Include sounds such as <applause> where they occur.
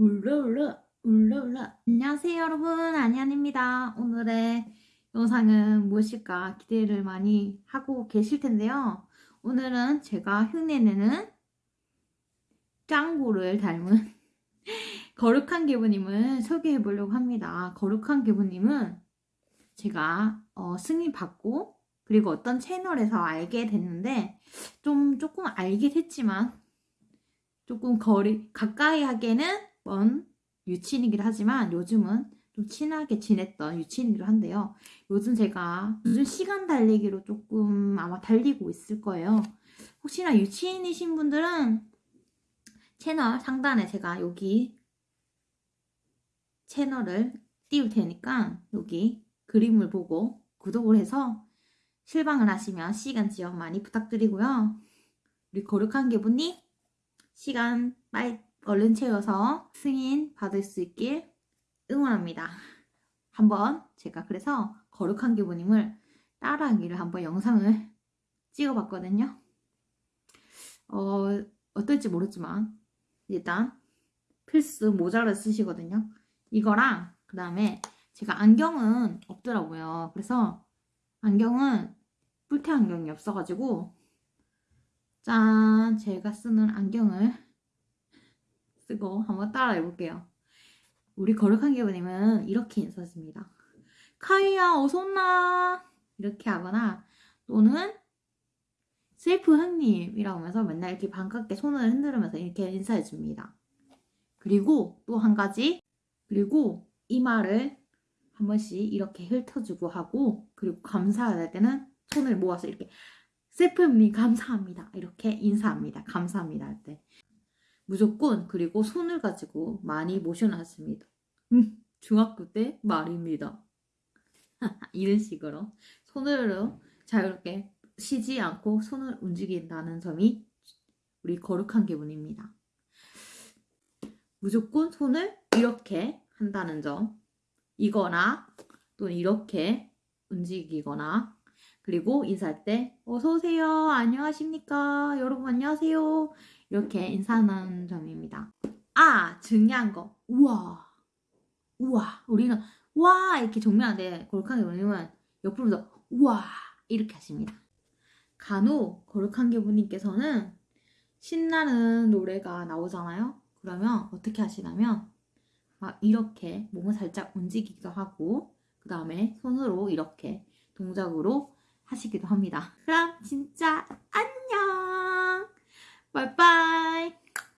울러울러 울러울러 안녕하세요 여러분. 안녕입니다. 오늘의 영상은 무엇일까 기대를 많이 하고 계실 텐데요. 오늘은 제가 흉내내는 짱구를 닮은 <laughs> 거룩한 기부님을 소개해 보려고 합니다. 거룩한 기부님은 제가 어, 승인 받고 그리고 어떤 채널에서 알게 됐는데 좀 조금 알게 됐지만 조금 거리 가까이 하기에는 먼 유치인이기도 하지만 요즘은 좀 친하게 지냈던 유치인이기도 한데요. 요즘 제가 요즘 시간 달리기로 조금 아마 달리고 있을 거예요. 혹시나 유치인이신 분들은 채널 상단에 제가 여기 채널을 띄울 테니까 여기 그림을 보고 구독을 해서 실방을 하시면 시간 지원 많이 부탁드리고요. 우리 거룩한 개분님 시간 빨리 얼른 채워서 승인 받을 수 있길 응원합니다. 한번 제가 그래서 거룩한 기부님을 따라하기를 한번 영상을 찍어봤거든요. 어, 어떨지 모르지만 일단 필수 모자를 쓰시거든요. 이거랑 그 다음에 제가 안경은 없더라고요. 그래서 안경은 뿔테 안경이 없어가지고 짠 제가 쓰는 안경을 쓰고 한번 따라 해 볼게요. 우리 거룩한 기부님은 이렇게 인사했습니다. 카이야 어서 온나 이렇게 하거나 또는 셀프 형님이라고 하면서 맨날 이렇게 반갑게 손을 흔들면서 이렇게 인사해 줍니다. 그리고 또 한 가지 그리고 이마를 한 번씩 이렇게 훑어주고 하고 그리고 감사할 때는 손을 모아서 이렇게 셀프 형님 감사합니다 이렇게 인사합니다. 감사합니다 할 때. 무조건 그리고 손을 가지고 많이 모셔놨습니다. 음, 중학교 때 말입니다. <laughs> 이런 식으로 손으로 자유롭게 쉬지 않고 손을 움직인다는 점이 우리 거룩한 기분입니다. 무조건 손을 이렇게 한다는 점 이거나 또는 이렇게 움직이거나 그리고 인사할 때 어서오세요 안녕하십니까 여러분 안녕하세요 이렇게 인사하는 점입니다. 아 중요한 거 우와 우와 우리는 와 이렇게 정면한데 거룩한 교부님은 옆으로서 우와 이렇게 하십니다. 간혹 거룩한 교부님께서는 신나는 노래가 나오잖아요. 그러면 어떻게 하시냐면 막 이렇게 몸을 살짝 움직이기도 하고 그 다음에 손으로 이렇게 동작으로 하시기도 합니다. 그럼 진짜 안녕! 拜拜。